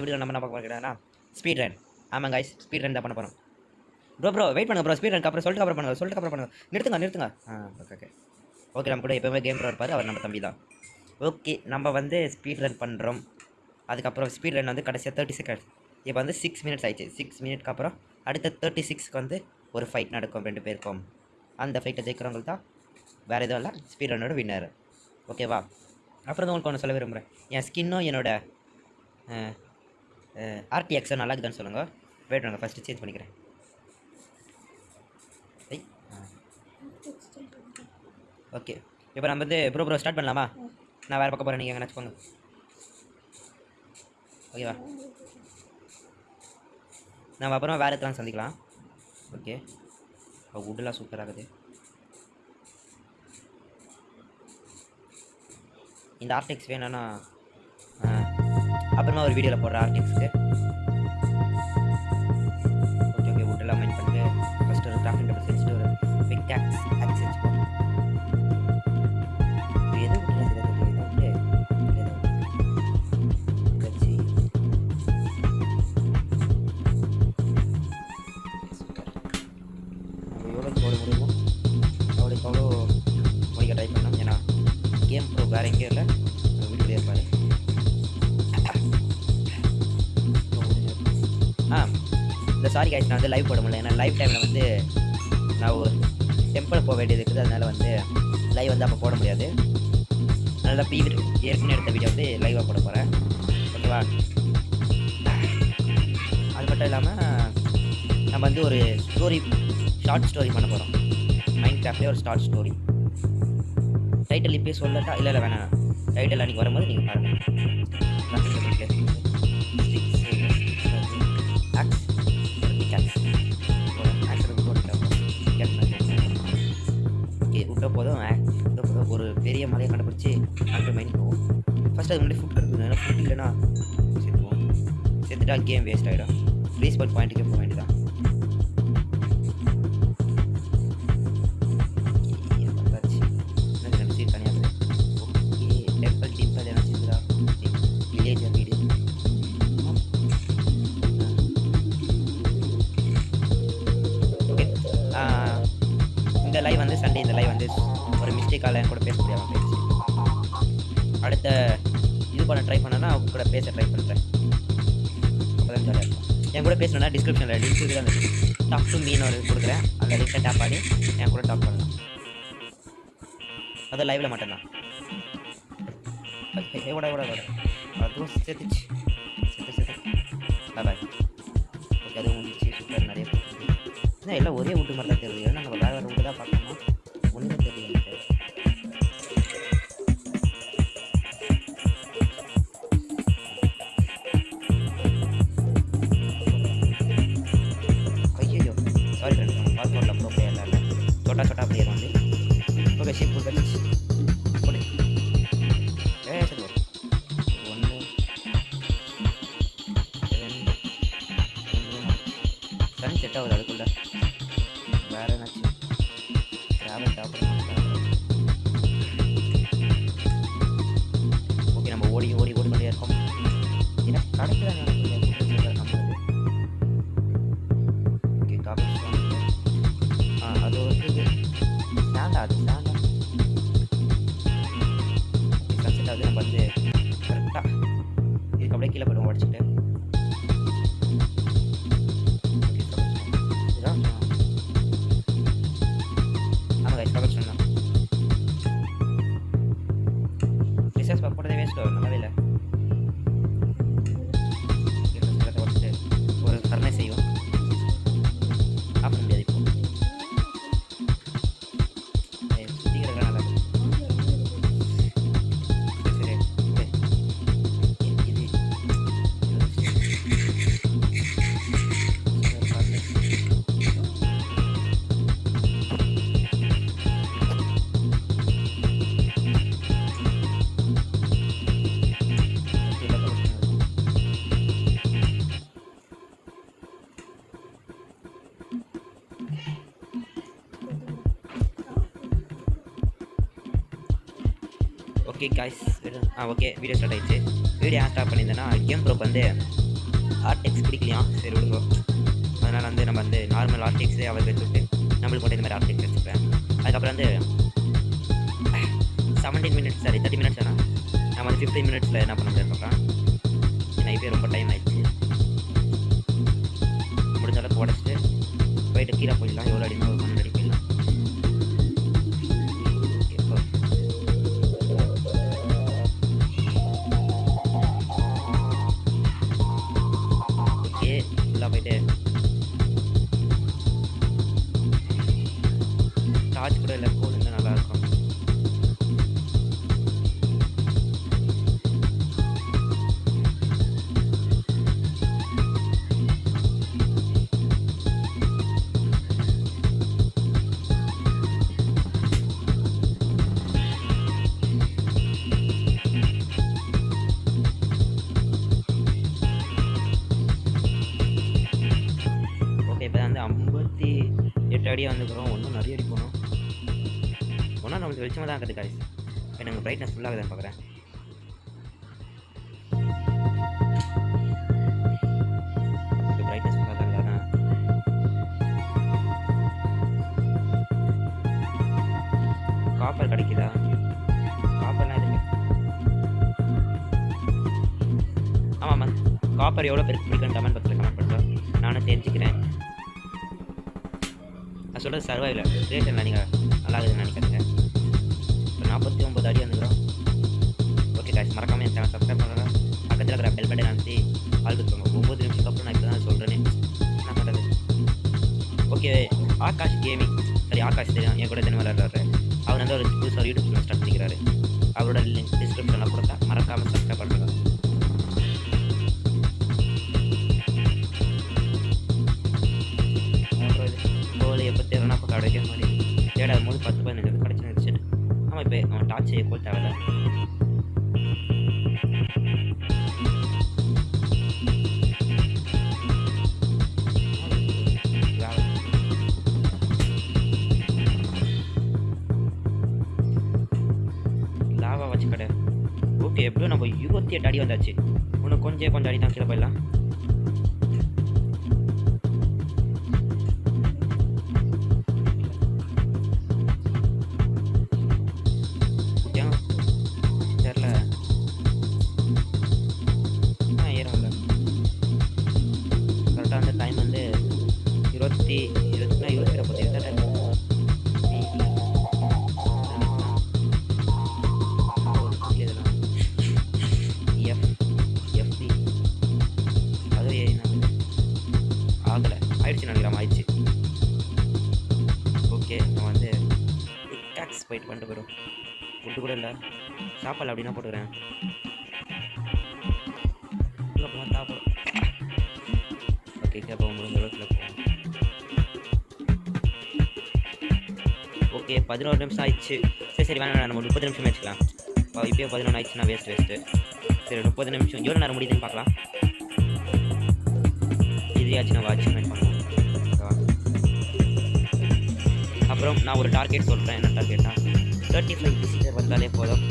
இந்த வீடியோ நம்ம என்ன பார்க்க போகிறோம்னா ஸ்பீட் ரன் ஆமாம் ஐஸ் ஸ்பீட் ரன் தான் பண்ண போகிறோம் ப்ரோ ப்ரோ வெயிட் பண்ணுங்க ப்ரோ ஸ்பீட் ரன் அப்புறம் சொல்லிட்டு அப்புறம் பண்ணுங்க சொல்லிட்டு அப்புறம் பண்ணுங்க. நிறுத்துங்க நிறுத்துங்க. ஆ ஓகே ஓகே ஓகே நம்ம கூட எப்போவுமே கேம் ப்ரோ இருப்பார் அவர் நம்ம தம்பி தான். ஓகே நம்ம வந்து ஸ்பீட் ரன் பண்ணுறோம் அதுக்கப்புறம் ஸ்பீட் ரன் வந்து கடைசியாக தேர்ட்டி செகண்ட்ஸ் இப்போ வந்து சிக்ஸ் மினிட்ஸ் ஆயிடுச்சு. சிக்ஸ் மினிட்க்கு அப்புறம் அடுத்த தேர்ட்டி சிக்ஸ்க்கு வந்து ஒரு ஃபைட் நடக்கும் ரெண்டு பேருக்கும். அந்த ஃபைட்டை ஜெயிக்கிறவங்க தான் வேறு எதுவும் இல்லை ஸ்பீட் ரன்னோட வின்னர் ஓகேவா அப்புறம் தான் உங்களுக்கு ஒன்று சொல்ல விரும்புகிறேன் என் ஸ்கின்னும் என்னோடய ஆர்டிஎக்ஸும் நல்லா இருக்குதான்னு சொல்லுங்கள் வெயிட் பண்ணுங்க ஃபஸ்ட்டு சேஞ்ச் பண்ணிக்கிறேன். ஓகே இப்போ நம்ம வந்து ப்ரோ ப்ரோ ஸ்டார்ட் பண்ணலாமா? நான் வேறு பக்கம் போகிறேன் நீங்கள் எங்கே போங்க ஓகேவா நம்ம அப்புறம் வேறு இடத்துல சந்திக்கலாம். ஓகே உட்டெல்லாம் சூப்பராக இருக்குது இந்த ஆர்டிஎக்ஸ் வேணும்னா அப்புறமா ஒரு வீடியோவில் போடுறேன் ஆர்டிக்ஸ்க்கு ஓகே ஓகே உட்டெல்லாம் மைண்ட் பண்ணிட்டு இந்த நான் வந்து லைவ் போட முடியல. ஏன்னா லைவ் டைமில் வந்து நான் ஒரு டெம்பிள் போக வேண்டியது இருக்குது. அதனால் வந்து லைவ் வந்து அப்போ போட முடியாது. அதனால் பி ஏற்கனவே எடுத்த வீடியோ வந்து லைவாக போட போகிறேன் ஓகேவா? அது மட்டும் இல்லாமல் நம்ம வந்து ஒரு ஸ்டோரி ஷார்ட் ஸ்டோரி பண்ண போகிறோம் மைண்ட் கிராஃப்ட்லேயே ஒரு ஷார்ட் ஸ்டோரி டைட்டில் இப்போயே சொல்லட்டா? இல்லை இல்லை வேணாம். டைட்டில் அன்றைக்கி வரும்போது நீங்கள் பாருங்கள் இல்லைனா செத்துவோம் செத்துட்டா கேம் வேஸ்ட் ஆகிடும் ப்ளீஸ் பால் பாயிண்ட்டுக்கே போக வேண்டியதான் ஓகே இந்த லைவ் வந்து சண்டே இந்த லைவ் வந்து ஒரு மிஸ்டேக்கால் என் கூட பேச முடியாமல் போயிடுச்சு அடுத்த பண்ண ட்ரை பண்ணனா அவங்க கூட பேச ட்ரை பண்ணுறேன் அப்போதான் ஜாலியாக இருக்கும். என் கூட பேசணும்னா டிஸ்கிரிப்ஷனில் லிங்க் இருக்குது அந்த டாக் டு மீன் ஒரு கொடுக்குறேன். அந்த லிங்க்கை டேப் பண்ணி என் கூட டாக் பண்ணலாம். அது லைவில் மட்டும்தான். எவ்வளோ எவ்வளோ எவ்வளோ அதுவும் சேர்த்துச்சு. சேர்த்து சேர்த்து. பாய் ஓகே அதுவும் முடிச்சு சூப்பர் நிறைய போட்டுருக்கு. என்ன எல்லாம் ஒரே வீட்டு மாதிரி தான் தெரியுது. ஏன்னா நம்ம வேறு வேறு வீட்டு தான் பார்க்கணும். छोटा छोटा player only okay ship full okay guys ஆ ஓகே வீடியோ ஸ்டார்ட் ஆயிடுச்சு. வீடியோ ஏன் ஸ்டார்ட் பண்ணியிருந்தேன்னா கேம் ப்ரோக்கு வந்து ஆர்டெக்ஸ் பிடிக்கலையா? சரி விடுங்க. அதனால் வந்து நம்ம வந்து நார்மல் ஆர்டெக்ஸே அவர் வச்சுட்டு நம்மளுக்கு மட்டும் இந்த மாதிரி ஆர்டெக்ஸ் வச்சுப்பேன் அதுக்கப்புறம் வந்து seventeen minutes sorry thirty minutes ஆனால் நம்ம வந்து ஃபிஃப்டீன் மினிட்ஸில் என்ன பண்ண முடியாது பார்க்கலாம். ஏன்னா ரொம்ப டைம் ஆயிடுச்சு. முடிஞ்ச அளவுக்கு உடச்சிட்டு போயிட்டு கீழே போயிடலாம். எவ்வளோ அடினா ஓகே ஃபுல்லாக ஸ்டடியாக வந்துக்கிறோம். ஒன்றும் நிறைய அடி போகணும் ஒன்றா நம்மளுக்கு வெளிச்சமாக தான் இருக்குது காய்ஸ் இப்போ நாங்கள் பிரைட்னஸ் ஃபுல்லாகுதுன்னு பார்க்குறேன் ஃபுல்லாக தான் காப்பர் கிடைக்குதா? காப்பர்லாம் ஆமாம் ஆமாம்மா காப்பர் எவ்வளோ பேருக்கு பிடிக்கும் கமெண்ட் பாக்ஸில் கமெண்ட் பண்ணுறோம் நானும் தெரிஞ்சுக்கிறேன். நான் சொல்கிறது சர்வைவில் ரிலேஷனில் நீங்கள் நல்லா இருக்குதுன்னு நினைக்கிறீங்க இப்போ நாற்பத்தி ஒம்பது அடி வந்துக்கிறோம் ஓகே காய்ச்சி மறக்காமல் என் சேனல் சப்ஸ்கிரைப் பண்ணுறேன் பக்கத்தில் இருக்கிற பெல் பட்டன் நினச்சி ஆள் கொடுத்துருங்க ஒம்பது நிமிஷத்துக்கு அப்புறம் நான் இப்போ தான் சொல்கிறேனே என்ன பண்ணுறது ஓகே ஆகாஷ் கேமிங் சரி ஆகாஷ் தெரியும். என் கூட தினம் விளையாடுறாரு அவர் வந்து ஒரு புதுசாக யூடியூப் சேனல் ஸ்டார்ட் பண்ணிக்கிறாரு. அவரோட லிங்க் டிஸ்கிரிப்ஷனில் கொடுத்தா மறக்காமல் சப்ஸ்கிரைப் பண்ணுங்க. எப்போ தேவைன்னா கிடைக்கிற மாதிரி தேடாத போது பத்து பதினஞ்சு கிடச்சி நினச்சிட்டு ஆமாம் இப்போ அவன் டார்ச் செய்ய போல் தேவையில்ல. லாவா வச்சு கடை. ஓகே எப்படியும் நம்ம இருபத்தி எட்டு அடி வந்தாச்சு. இன்னும் கொஞ்சம் கொஞ்சம் அடி தான் கீழே போயிடலாம். ப்ரோ ஃபுட்டு கூட இல்லை. சாப்பாடு அப்படின்னா போட்டுக்கிறேன். உள்ள ஓகே கேப்போ முடிஞ்ச அளவுக்கு போவோம். ஓகே பதினோரு நிமிஷம் ஆயிடுச்சு. சரி சரி வேணாம் நம்ம முப்பது நிமிஷம் வச்சுக்கலாம். இப்போ இப்போயே பதினொன்று ஆயிடுச்சுன்னா வேஸ்ட் வேஸ்ட்டு சரி முப்பது நிமிஷம். எவ்வளோ நேரம் முடியுதுன்னு பார்க்கலாம். இதையாச்சும் நம்ம அச்சீவ்மெண்ட் பண்ணுவோம் அப்புறம் நான் ஒரு டார்கெட் சொல்கிறேன் என்ன டார்கெட்டா தேர்ட்டி ஃபைவ் விசிட்டர் வந்தாலே போதும்.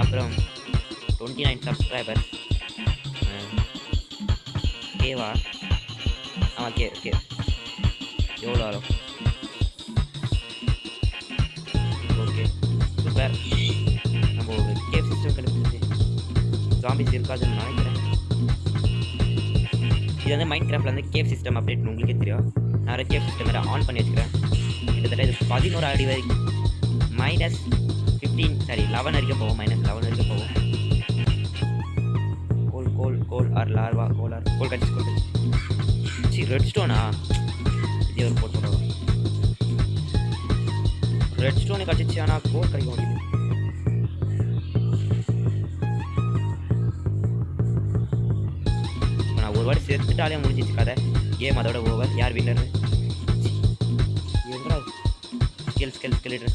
அப்புறம் டுவெண்ட்டி நைன் சப்ஸ்கிரைபர் கேவா ஆ கே ஓகே எவ்வளோ ஆகும் ஓகே சூப்பர் நம்ம ஒரு கேவ் சிஸ்டம் கிடைச்சிருச்சு ஜாம்பிஸ் இருக்காதுன்னு நினைக்கிறேன். இது வந்து மைண்ட் கிராஃப்டில் வந்து கேவ் சிஸ்டம் அப்டேட் உங்களுக்கே தெரியும். நான் கேஃப் கேவ் சிஸ்டம் வேறு ஆன் பண்ணி வச்சுக்கிறேன். கிட்டத்தட்ட இது பதினோரு அடி வரைக்கும் மைனஸ் ஃபிஃப்டீன் சாரி லெவன் வரைக்கும் போகும் மைனஸ் லெவன் வரைக்கும் போகும் கோல் கோல் கோல் ஆர் லார்வா கோல் ஆர் கோல் கட்சி கோல் கட்சி ரெட் ஸ்டோனா இதே ஒரு போட்டு ரெட் ஸ்டோனு கட்டிச்சு ஆனால் கோல் கிடைக்க முடியுது நான் ஒரு வாட்டி செத்துட்டாலே முடிஞ்சிச்சு கதை. கேம் அதோட ஓவர் யார் வின்னர் எங்கடா ஸ்கில் ஸ்கில் ஸ்கெலிட்டர்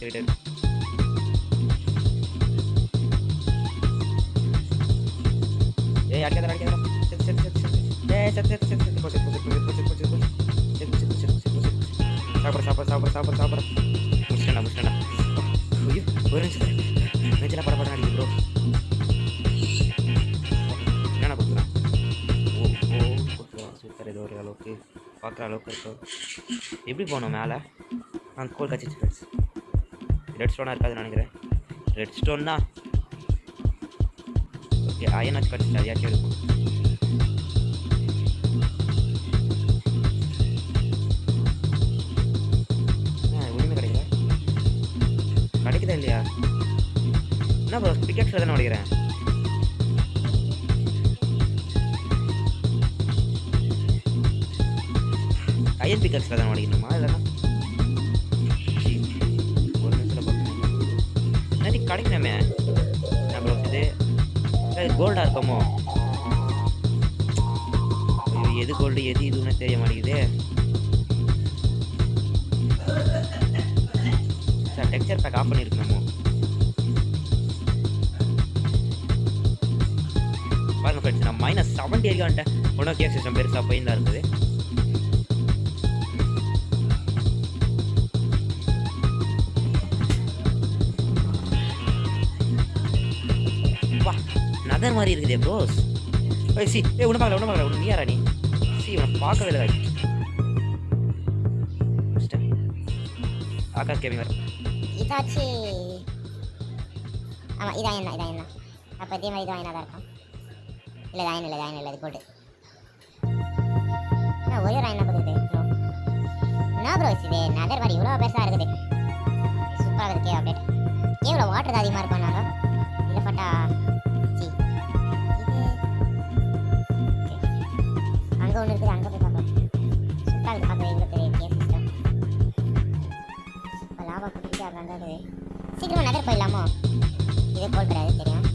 ஸ்கெலிட்டர் ஏய் அடிக்காத அடிக்காத செத்து செத்து செத்து செத்து ஏய் செத்து செத்து செத்து செத்து போ செத்து போ செத்து போ செத்து போ செத்து போ செத்து செத்து செத்து செத்து செத்து சாப்பிட சாப்பிட சாப்பிட சாப்பிட சாப்பிட முடிச்சிட்டா முடிச்சிட்டா ஐயோ ஒரு நிமிஷம் நெஞ்சில் பட படம் அடிக்குது ப்ரோ என்னண்ணா கொடுக்குறான் ஓ ஓ ஓகே பார்க்குற அளவுக்கு இருக்கும் எப்படி போகணும் மேலே ஆ கோல் கச்சிச்சு ஃப்ரெண்ட்ஸ் ரெட் ஸ்டோனாக இருக்காதுன்னு நினைக்கிறேன் ரெட் ஸ்டோன் தான் ஓகே அயனாச்சு கடிச்சிட்டு அதையாச்சும் இருக்கும் ஒன்றுமே கிடைக்கல கிடைக்குதா இல்லையா என்ன ப்ரோ பிக்கெட்ஸில் தானே உடைக்கிறேன் அயன் பிக்கர்ஸில் தான் உடைக்கணுமா இல்லைன்னா ஒரு நிமிஷத்தில் பார்க்கணும் கிடைக்கணுமே இது கோல்டாக இருக்கமோ? எது கோல்டு எது இதுன்னு தெரிய மாட்டேங்குது. சார் டெக்ஸ்டர் பேக் ஆஃப் பண்ணியிருக்கணுமோ? பாருங்க ஃப்ரெண்ட்ஸ் நான் மைனஸ் செவன்ட்டி ஏரியா வந்துட்டேன் ஒன்றும் கேஸ் சிஸ்டம் பெருசாக போய் தான் இருக்குது? நகர் மாதிரி இருக்குதே ப்ரோஸ் ஏய் சி ஏ உன்னை பார்க்கல உன்னை பார்க்கல. உன்னை நீயாரா நீ? சி உன்னை பார்க்கவே இல்லை முடிச்சிட்டேன். ஆகாஷ் கேமி வர இதாச்சு. ஆமாம் இதான் என்ன இதான் என்ன? அப்போ இதே மாதிரி இதான் என்ன தான் இருக்கும். இல்லை இதான் இல்லை இதான் இல்லை இது போட்டு. என்ன ஒரே ராயன் பார்க்குது என்ன ப்ரோ இது? நகர் மாதிரி இவ்வளோ பெருசாக இருக்குது. சூப்பராக இருக்குது அப்டேட் கேவில் வாட்டர் தான் அதிகமாக இருக்கும் நாங்கள் இதில் அங்கே ஒன்று இருக்குது அங்கே போய் பார்க்கலாம் சுட்டா இருக்குது பார்க்கவே எங்கே பெரிய கேஸ் சிஸ்டம் இப்போ லாபம் குட்டிட்டு அங்கே இருக்குது நகர் போயிடலாமோ? இதே போல் கிடையாது தெரியும்.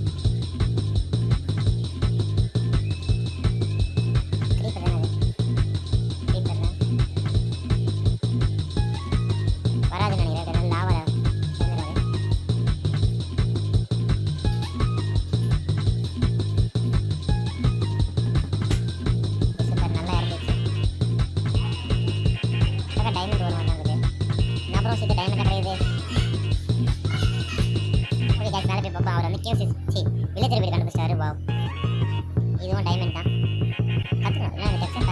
கத்துக்கணும். இல்லைன்னா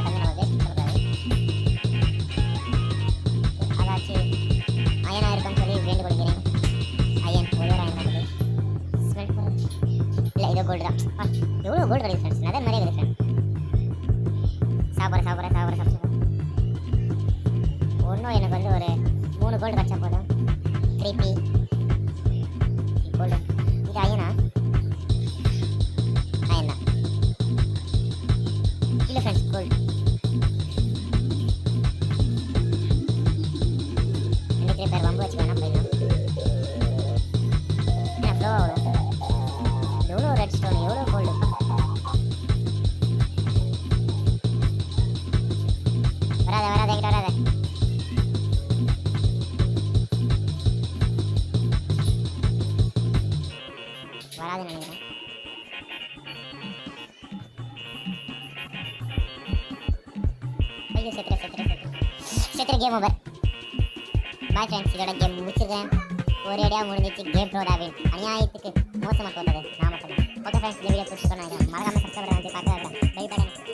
வராதுன்னு நினைக்கிறேன். ஐயோ செத்துற செத்துற செத்துற செத்துற கேம் ஓவர் பாய் ஃப்ரெண்ட்ஸ் இதோட கேம் முடிச்சிருக்கேன். ஒரே அடியாக முடிஞ்சிச்சு. கேம் ப்ரோ தாவின் அநியாயத்துக்கு மோசமாக தோட்டது நான் மட்டும் ஓகே ஃப்ரெண்ட்ஸ் இந்த வீடியோ பிடிச்சிருக்கோம் நினைக்கிறேன். மறக்காமல் சப்ஸ்கிரைப் பண்ணி பார்த்து பை பை